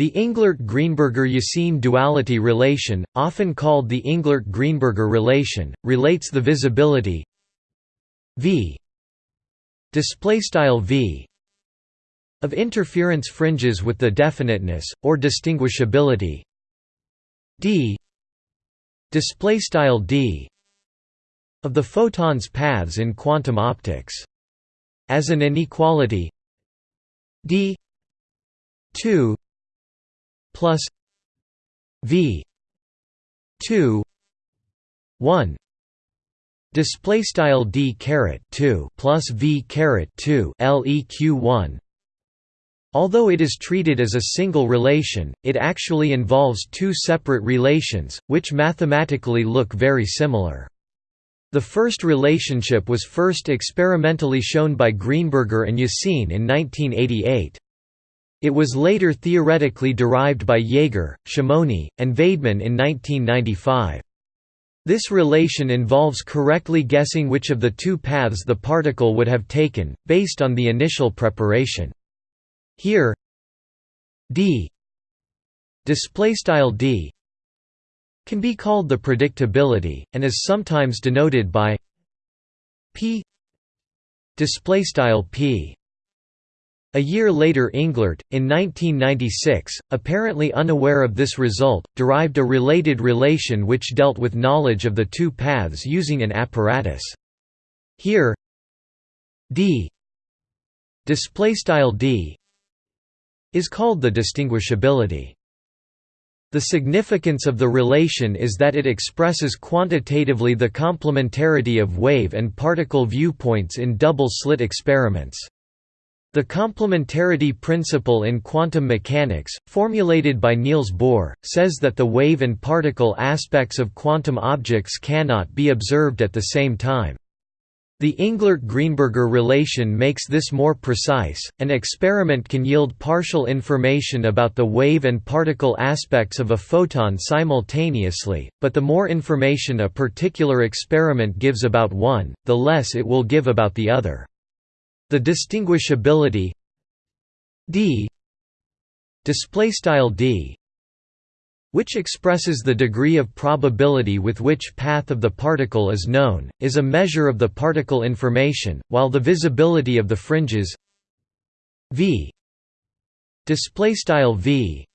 The Englert-Greenberger-Yasin duality relation, often called the Englert-Greenberger relation, relates the visibility v v of interference fringes with the definiteness or distinguishability d d of the photon's paths in quantum optics. As an inequality d 2 plus v 2 1 display style d caret 2 plus v caret 2 leq 1 Although it is treated as a single relation, it actually involves two separate relations, which mathematically look very similar. The first relationship was first experimentally shown by Greenberger and Yasin in 1988. It was later theoretically derived by Jaeger, Shimony, and Vaidman in 1995. This relation involves correctly guessing which of the two paths the particle would have taken, based on the initial preparation. Here d d can be called the predictability and is sometimes denoted by p p a year later Englert, in 1996, apparently unaware of this result, derived a related relation which dealt with knowledge of the two paths using an apparatus. Here d d is called the distinguishability. The significance of the relation is that it expresses quantitatively the complementarity of wave and particle viewpoints in double-slit experiments. The complementarity principle in quantum mechanics, formulated by Niels Bohr, says that the wave and particle aspects of quantum objects cannot be observed at the same time. The Englert–Greenberger relation makes this more precise. An experiment can yield partial information about the wave and particle aspects of a photon simultaneously, but the more information a particular experiment gives about one, the less it will give about the other. The distinguishability d display style d which expresses the degree of probability with which path of the particle is known, is a measure of the particle information, while the visibility of the fringes v v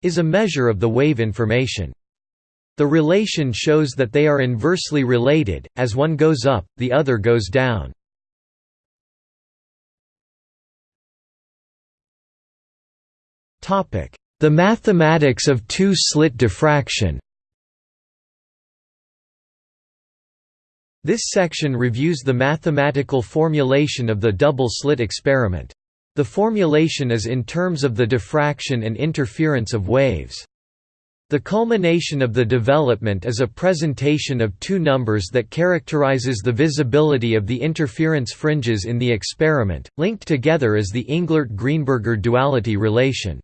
is a measure of the wave information. The relation shows that they are inversely related, as one goes up, the other goes down. The mathematics of two-slit diffraction This section reviews the mathematical formulation of the double-slit experiment. The formulation is in terms of the diffraction and interference of waves. The culmination of the development is a presentation of two numbers that characterizes the visibility of the interference fringes in the experiment, linked together as the Englert–Greenberger duality relation.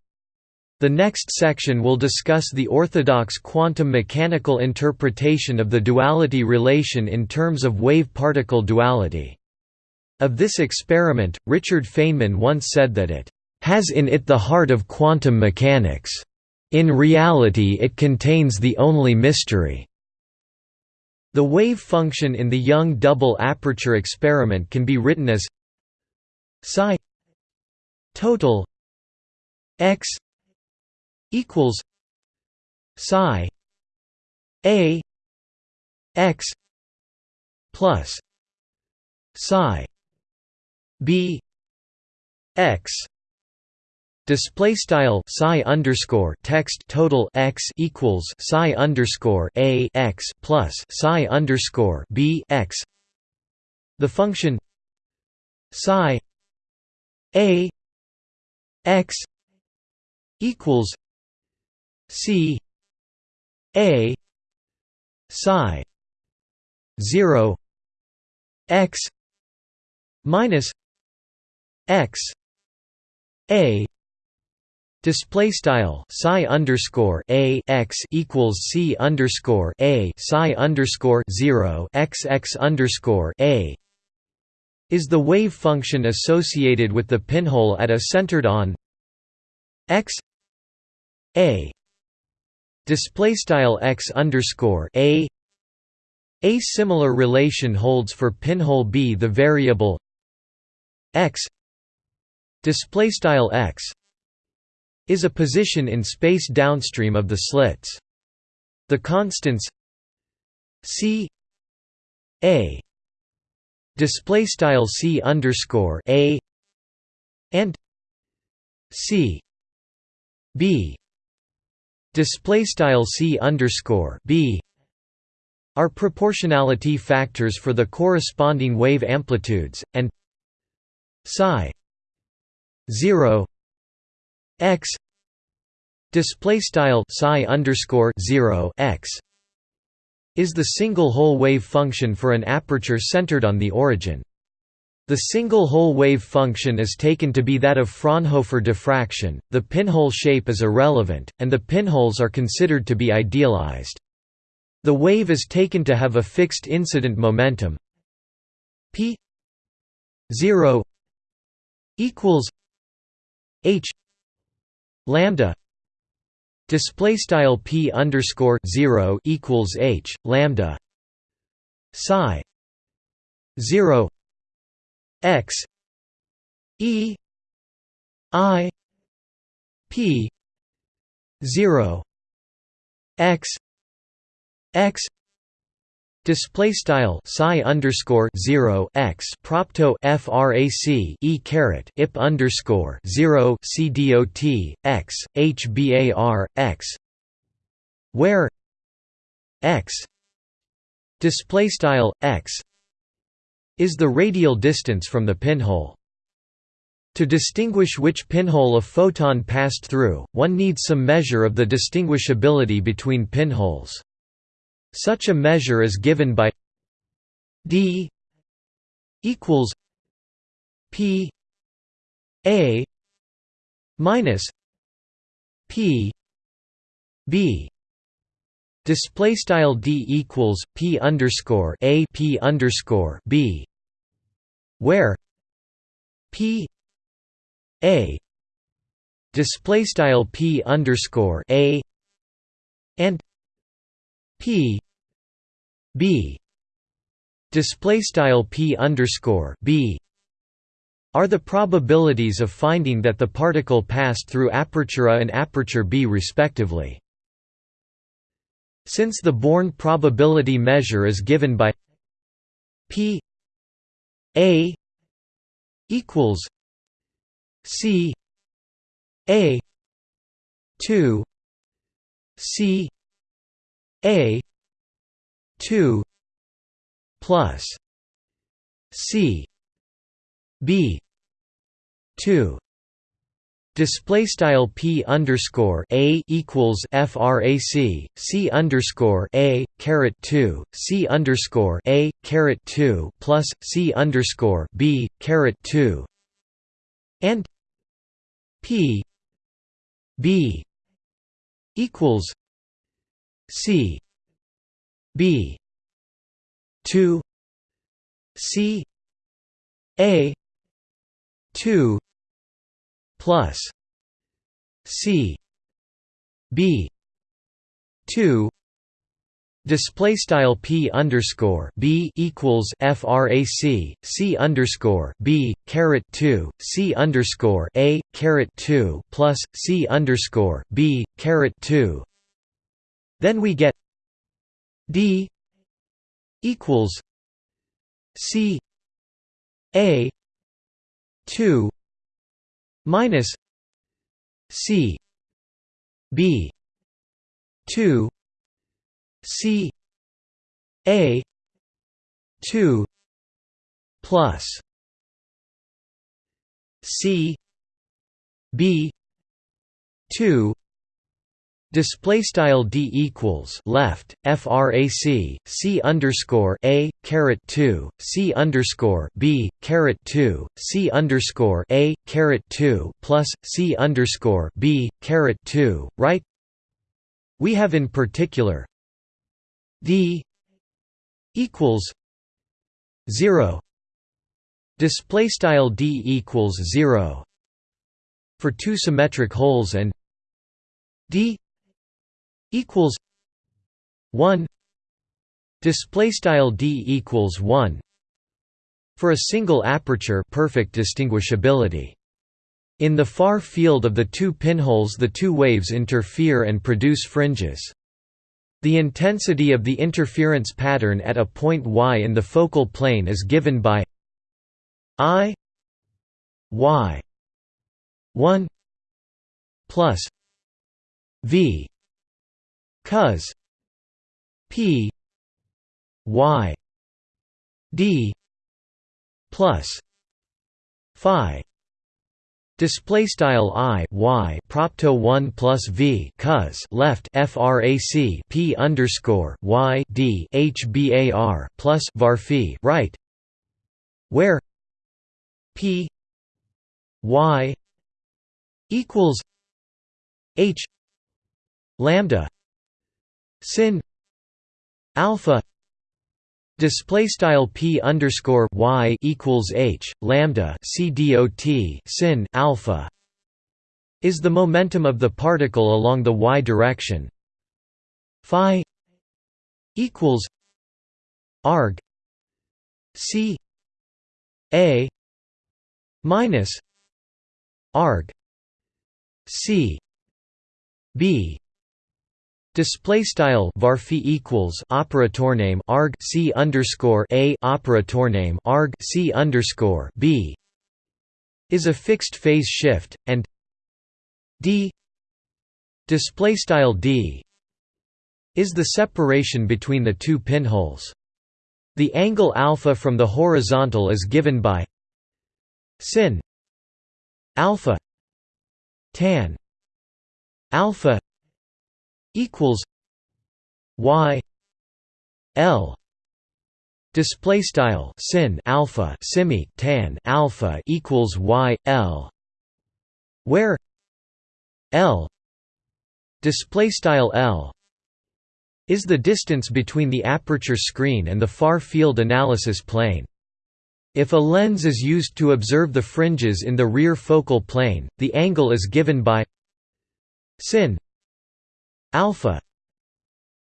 The next section will discuss the orthodox quantum mechanical interpretation of the duality relation in terms of wave-particle duality. Of this experiment, Richard Feynman once said that it has in it the heart of quantum mechanics. In reality it contains the only mystery. The wave function in the Young double aperture experiment can be written as psi total x equals psi a x plus psi b x Display style psi underscore text total x equals psi underscore a x plus psi underscore b x. The function psi a x equals C A psi zero x minus x a Display style psi underscore a x equals c underscore a psi underscore zero x x underscore a is the wave function associated with the pinhole at a centered on x a display style x underscore a. A similar relation holds for pinhole b the variable x. Display style x is a position in space downstream of the slits. The constants c a. Display style c underscore a and c b display style c underscore b are proportionality factors for the corresponding wave amplitudes and psi 0 x display style psi underscore 0 x is the single hole wave function for an aperture centered on the origin the single-hole wave function is taken to be that of Fraunhofer diffraction, the pinhole shape is irrelevant, and the pinholes are considered to be idealized. The wave is taken to have a fixed incident momentum p 0 equals h lambda display style p underscore 0 equals h lambda psi 0 x e i p 0 x x Display style psi underscore zero x propto frac e caret ip underscore zero c dot x h bar x where x display style x is the radial distance from the pinhole. To distinguish which pinhole a photon passed through, one needs some measure of the distinguishability between pinholes. Such a measure is given by d equals p a minus p b Display style d equals p underscore a p underscore b, where p a display style p underscore a and p b display style p underscore b are the probabilities of finding that the particle passed through aperture A and aperture B respectively. Since the Born probability measure is given by p a equals c a 2 c a 2 plus c b 2 Display style p underscore a equals frac c underscore a caret two c underscore a caret two plus c underscore b caret two. And p b equals c b two c a two plus C B two Display style p underscore b equals frac c underscore b caret two c underscore a caret two plus c underscore b caret two. Then we get d equals c a two minus C B two C A two plus C B two Display style d equals left frac c underscore a caret two c underscore b caret two c underscore a caret two plus c underscore b caret two right. We have in particular d equals zero. Display style d equals zero for two symmetric holes and d equals 1 display style d equals 1 for a single aperture perfect distinguishability. In the far field of the two pinholes the two waves interfere and produce fringes. The intensity of the interference pattern at a point y in the focal plane is given by i y 1 plus v cos p y d plus phi Display style i y propto one plus v cos left frac p underscore y d hbar plus var right, where p y equals h lambda sin alpha Display style p underscore y equals h lambda c dot sin alpha is the momentum of the particle along the y direction. Phi equals arg c a minus arg c b Display style varphi equals operator name arg c underscore a operator name arg c underscore b is a fixed phase shift and d display style d is the separation between the two pinholes. The angle alpha from the horizontal is given by sin alpha tan alpha equals y l display style sin alpha simi tan alpha equals y l where l display style l is the distance between the aperture screen and the far field analysis plane. If a lens is used to observe the fringes in the rear focal plane, the angle is given by sin alpha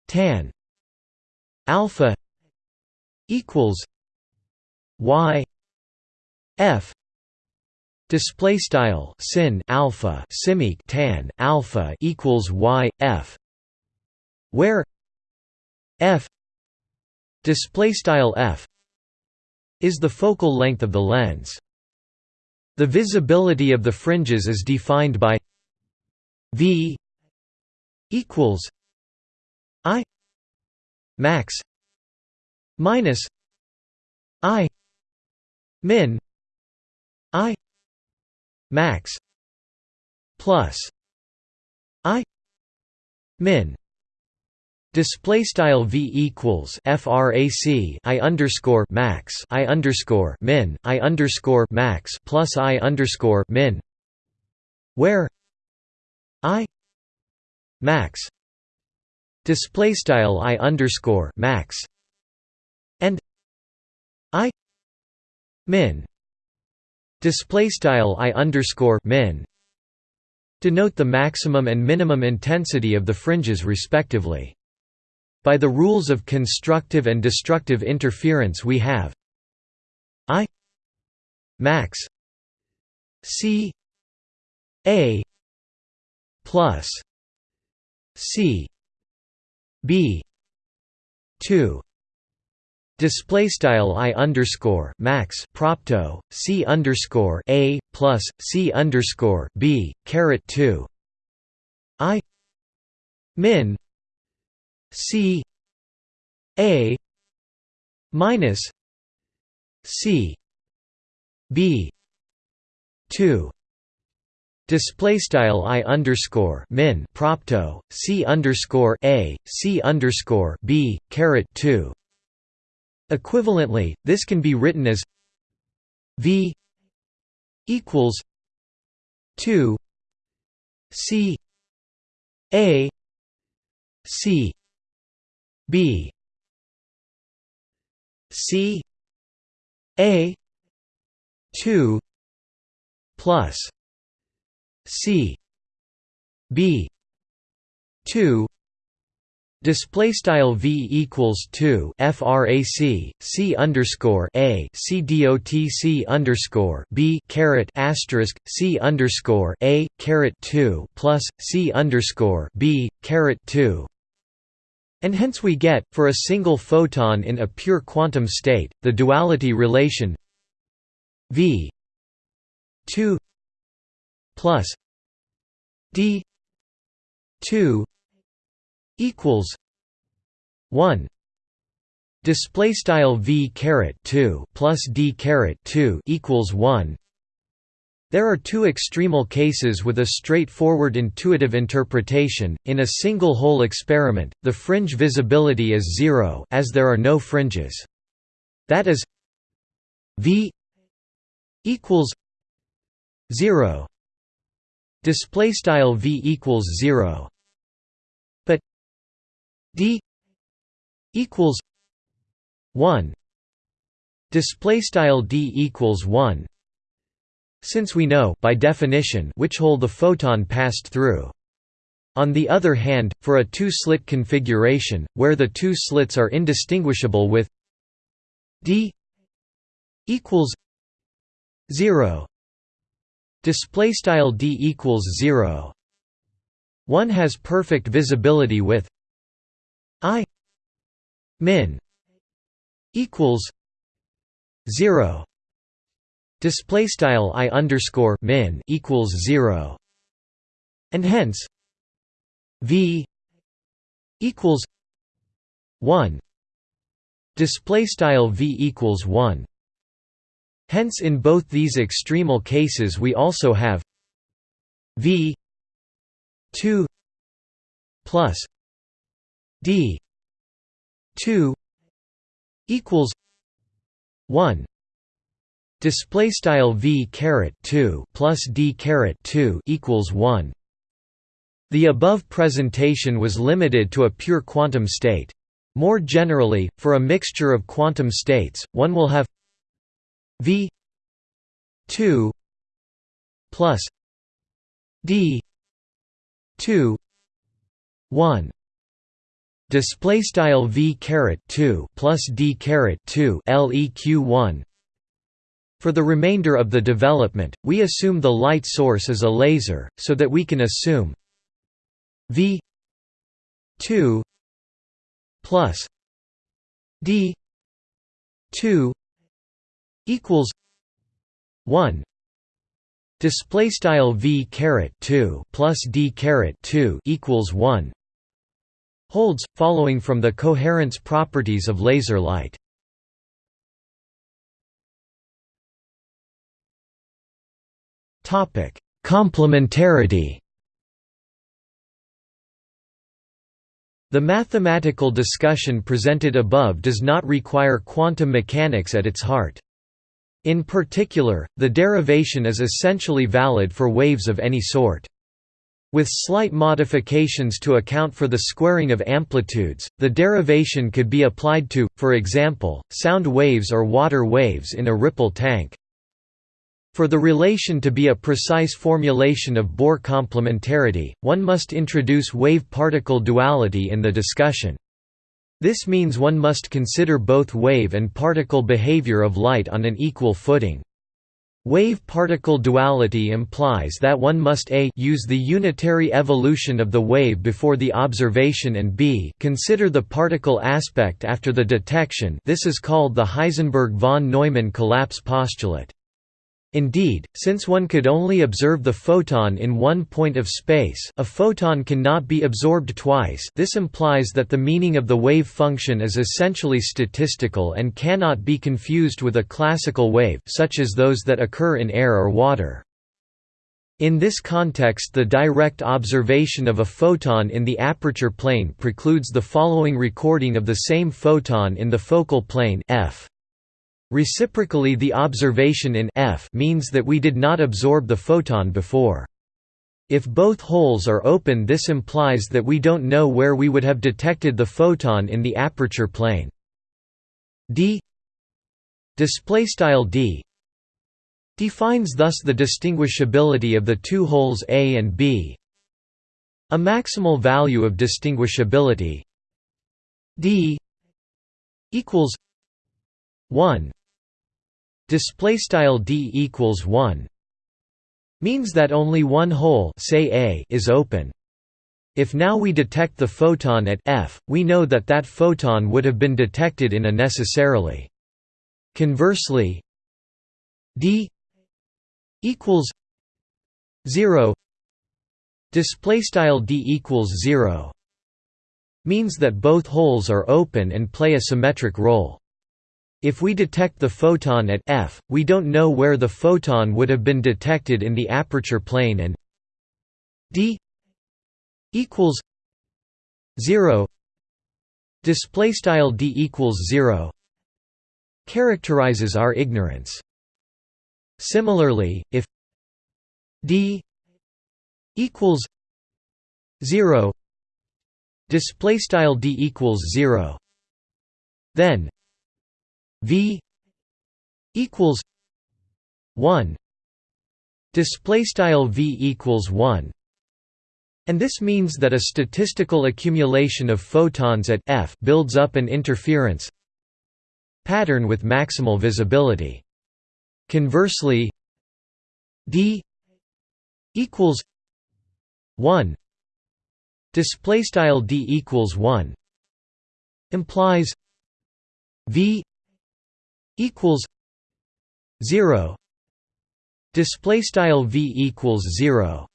tan alpha equals y f display style sin alpha simi tan alpha equals y f where f display style f is the focal length of the lens. The visibility of the fringes is defined by v equals I max minus I min I max plus I min. Display style v equals frac i underscore max i underscore min i underscore max plus i underscore min, where i max. Display style i underscore max. And i min. Display style i underscore min. Denote the maximum and minimum intensity of the fringes respectively. By the rules of constructive and destructive interference we have I max C A plus C B two Display style i underscore max propto c underscore a plus c underscore b caret two i min c a minus c b two Display style i underscore min propto c underscore a c underscore b caret two. Equivalently, this can be written as v equals two c a c b c a two plus C. B. 2 display style v equals 2 frac c underscore a c dot c underscore b caret asterisk c underscore a caret 2 plus c underscore b caret 2 and hence we get, for a single photon in a pure quantum state, the duality relation v 2 plus d 2 equals 1 display style v caret 2 plus d caret 2 equals 1 there are two extremal cases with a straightforward intuitive interpretation. In a single hole experiment, the fringe visibility is zero as there are no fringes. That is v equals 0 display style v equals 0 but d equals 1 display style d equals 1 since we know by definition which hole the photon passed through. On the other hand, for a two-slit configuration, where the two slits are indistinguishable with d equals 0 display style d equals 0 one has perfect visibility with i min equals 0 display style i underscore min equals 0 and hence v equals 1 display style v equals 1 hence in both these extremal cases we also have v 2 plus d 2 equals 1 Display style v caret 2 plus d caret 2 equals 1. The above presentation was limited to a pure quantum state. More generally, for a mixture of quantum states, one will have v 2 plus d 2 1 display style v caret 2 plus d caret 2 leq 1 for the remainder of the development, we assume the light source is a laser, so that we can assume V 2 plus D 2 equals 1 display style v caret 2 plus d caret 2 equals 1 holds following from the coherence properties of laser light. Topic Complementarity. The mathematical discussion presented above does not require quantum mechanics at its heart. In particular, the derivation is essentially valid for waves of any sort. With slight modifications to account for the squaring of amplitudes, the derivation could be applied to, for example, sound waves or water waves in a ripple tank. For the relation to be a precise formulation of Bohr complementarity, one must introduce wave-particle duality in the discussion. This means one must consider both wave and particle behavior of light on an equal footing. Wave-particle duality implies that one must a use the unitary evolution of the wave before the observation and b consider the particle aspect after the detection this is called the Heisenberg-von Neumann collapse postulate. Indeed, since one could only observe the photon in one point of space a photon cannot be absorbed twice this implies that the meaning of the wave function is essentially statistical and cannot be confused with a classical wave such as those that occur in air or water. In this context the direct observation of a photon in the aperture plane precludes the following recording of the same photon in the focal plane f. Reciprocally the observation in F means that we did not absorb the photon before. If both holes are open this implies that we don't know where we would have detected the photon in the aperture plane. D D defines thus the distinguishability of the two holes A and B A maximal value of distinguishability d equals 1 display style d equals 1 means that only one hole say a is open. If now we detect the photon at f we know that that photon would have been detected in a necessarily. Conversely d equals 0 display style d equals 0 means that both holes are open and play a symmetric role if we detect the photon at f, we don't know where the photon would have been detected in the aperture plane and d equals 0 display style d equals 0 characterizes our ignorance. Similarly if d equals 0 display style d equals 0 then V equals one. Display style V equals one. And this means that a statistical accumulation of photons at f builds up an interference pattern with maximal visibility. Conversely d equals 1 display style d equals 1 implies v equals 0 display style v equals 0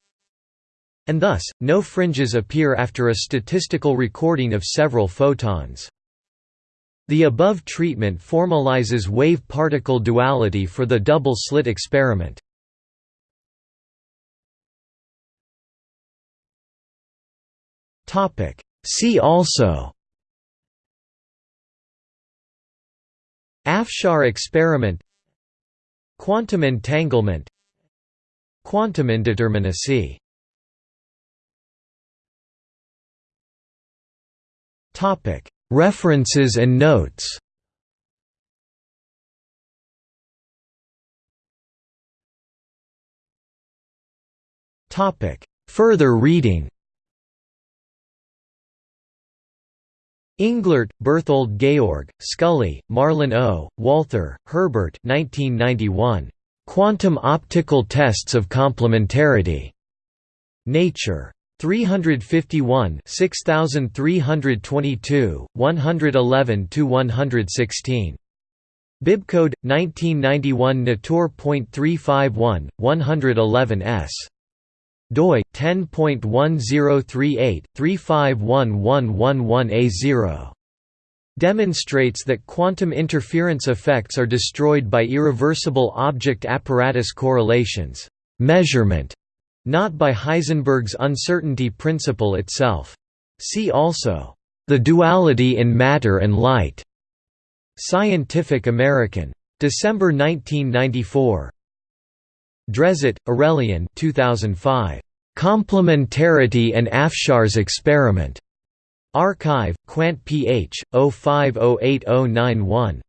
and thus no fringes appear after a statistical recording of several photons. The above treatment formalizes wave-particle duality for the double-slit experiment. See also Afshar experiment Quantum entanglement Quantum indeterminacy. References and notes. Further reading Englert, Berthold Georg, Scully, Marlan O., Walther, Herbert 1991. Quantum Optical Tests of Complementarity. Nature. 351 6322, 111–116. Bibcode, 1991 Natur.351, 111 s doi 10.1038/351111A0 demonstrates that quantum interference effects are destroyed by irreversible object apparatus correlations measurement not by Heisenberg's uncertainty principle itself. See also the duality in matter and light Scientific American December 1994 Drezet, Aurelian 2005. Complementarity and Afshar's Experiment. arXiv, Quant Ph. 05080991.